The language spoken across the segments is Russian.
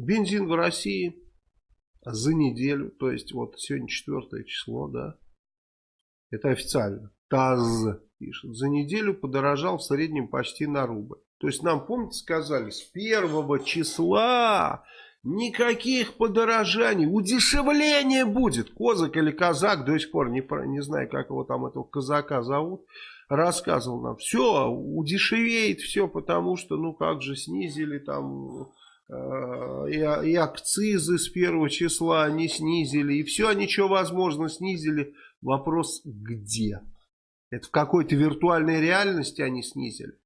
Бензин в России за неделю, то есть вот сегодня четвертое число, да, это официально, ТАЗ пишет, за неделю подорожал в среднем почти на рубль. То есть нам, помните, сказали, с первого числа никаких подорожаний, удешевление будет. Козак или казак, до сих пор не, не знаю, как его там этого казака зовут, рассказывал нам. Все, удешевеет все, потому что, ну как же, снизили там и, и акцизы с первого числа они снизили, и все они, что возможно, снизили. Вопрос где? Это в какой-то виртуальной реальности они снизили?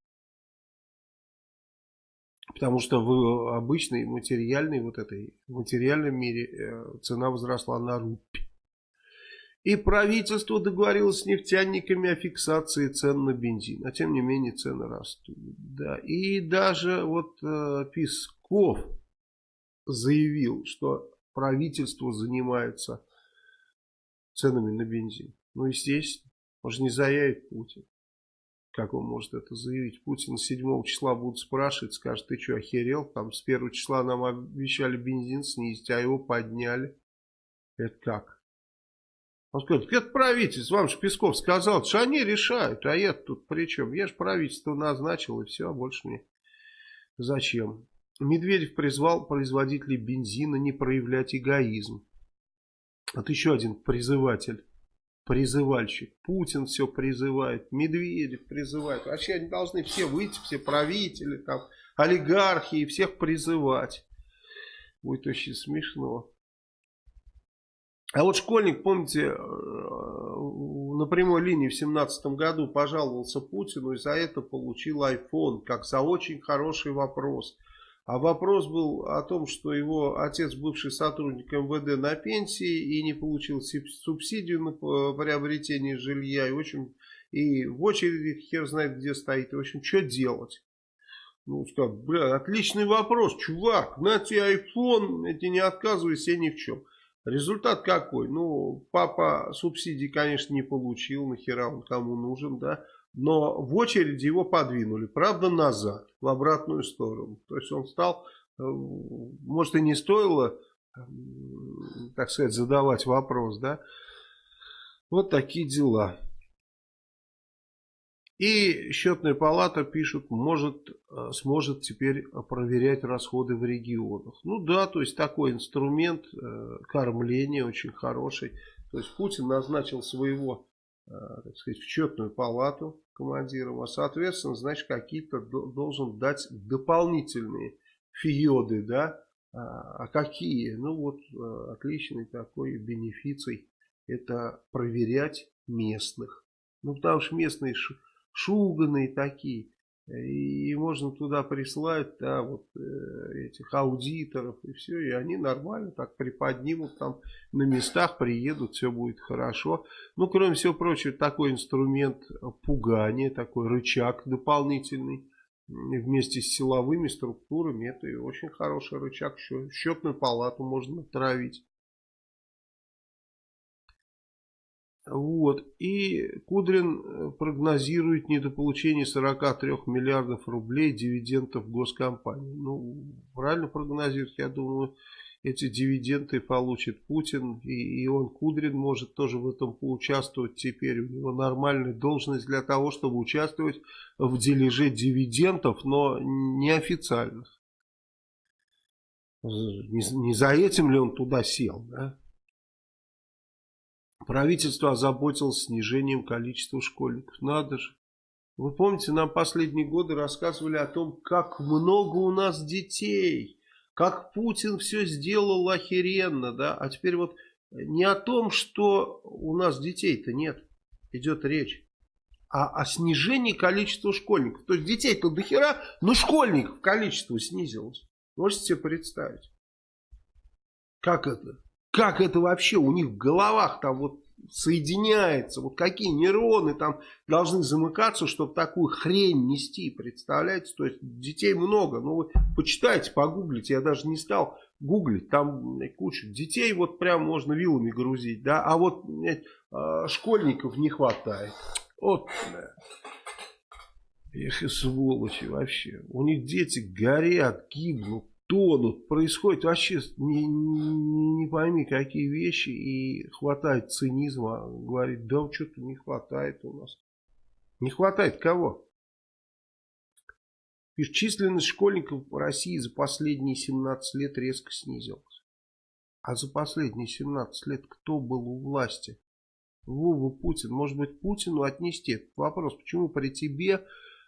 Потому что в обычной материальной вот этой материальном мире э, цена возросла на рубль. И правительство договорилось с нефтяниками о фиксации цен на бензин. А тем не менее цены растут. Да. И даже вот э, Песков заявил, что правительство занимается ценами на бензин. Ну, естественно, может не заявит Путин. Как он может это заявить? Путин 7 числа будут спрашивать, скажет, ты что, охерел? Там с 1 числа нам обещали бензин снизить, а его подняли. Это как? Он скажет, это правительство, вам же Песков сказал, что они решают, а я тут при чем? Я же правительство назначил и все, больше мне зачем? Медведев призвал производителей бензина не проявлять эгоизм. Вот еще один призыватель призывальщик. Путин все призывает, Медведев призывает. Вообще они должны все выйти, все правители, там, олигархи и всех призывать. Будет очень смешно. А вот школьник, помните, э, на прямой линии в семнадцатом году пожаловался Путину и за это получил iPhone, как за очень хороший вопрос. А вопрос был о том, что его отец, бывший сотрудник МВД на пенсии и не получил субсидию на приобретение жилья. И, общем, и в очереди хер знает где стоит. В общем, что делать? Ну, сказал, бля, отличный вопрос, чувак, на тебе iPhone, эти не отказывайся ни в чем. Результат какой? Ну, папа субсидий, конечно, не получил, нахера он кому нужен, да но в очереди его подвинули, правда назад, в обратную сторону. То есть он стал, э, может и не стоило, так сказать, задавать вопрос, да. Вот такие дела. И счетная палата пишут, может, э, сможет теперь проверять расходы в регионах. Ну да, то есть такой инструмент э, кормления очень хороший. То есть Путин назначил своего, так сказать, в счетную палату командиром, а соответственно, значит, какие-то должен дать дополнительные фиоды, да, а, а какие? Ну вот, э, отличный такой бенефиций, это проверять местных. Ну, потому что местные шуганые такие, и можно туда прислать, да, вот э, этих аудиторов и все, и они нормально так приподнимут там на местах, приедут, все будет хорошо. Ну, кроме всего прочего, такой инструмент пугания, такой рычаг дополнительный вместе с силовыми структурами, это очень хороший рычаг, счетную палату можно травить. Вот. И Кудрин э, прогнозирует недополучение 43 миллиардов рублей дивидендов госкомпании. Ну, правильно прогнозирует. Я думаю, эти дивиденды получит Путин. И, и он, Кудрин, может тоже в этом поучаствовать теперь. У него нормальная должность для того, чтобы участвовать в дележе дивидендов, но неофициальных. Не, не за этим ли он туда сел, да? Правительство озаботилось снижением количества школьников. Надо же. Вы помните, нам последние годы рассказывали о том, как много у нас детей. Как Путин все сделал охеренно, да. А теперь вот не о том, что у нас детей-то нет, идет речь. А о снижении количества школьников. То есть детей-то до хера, но школьников количество снизилось. Можете себе представить? Как это? Как это вообще у них в головах там вот соединяется, вот какие нейроны там должны замыкаться, чтобы такую хрень нести, представляете? То есть детей много, ну вы почитайте, погуглите, я даже не стал гуглить, там куча детей, вот прям можно вилами грузить, да, а вот э, школьников не хватает. Вот, да. Эх и сволочи вообще. У них дети горят, гибнут тонут. Происходит вообще не, не, не пойми какие вещи. И хватает цинизма. Говорит, да что-то не хватает у нас. Не хватает кого? Пишет, численность школьников в России за последние 17 лет резко снизилась. А за последние 17 лет кто был у власти? Вова Путин. Может быть Путину отнести этот вопрос. Почему при тебе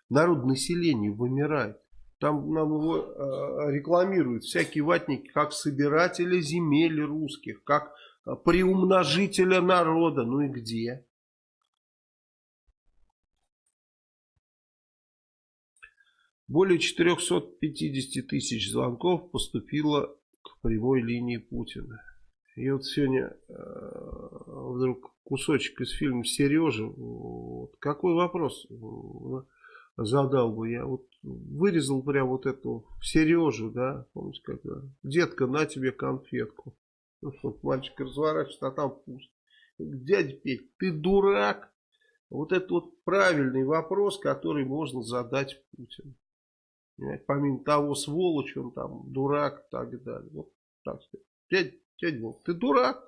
народ населения вымирает? Там нам его э, рекламируют всякие ватники, как собиратели земель русских, как э, приумножителя народа. Ну и где? Более 450 тысяч звонков поступило к прямой линии Путина. И вот сегодня э, вдруг кусочек из фильма «Сережа». Вот, какой вопрос задал бы я? Вот вырезал прям вот эту Сережу, да, помните, когда детка, на тебе конфетку. Ну, вот мальчик разворачивается, а там пусто. Дядя Петь, ты дурак? Вот это вот правильный вопрос, который можно задать Путину. Помимо того, сволочь, он там дурак и так далее. Вот так сказать. Дядя, дядя ты дурак?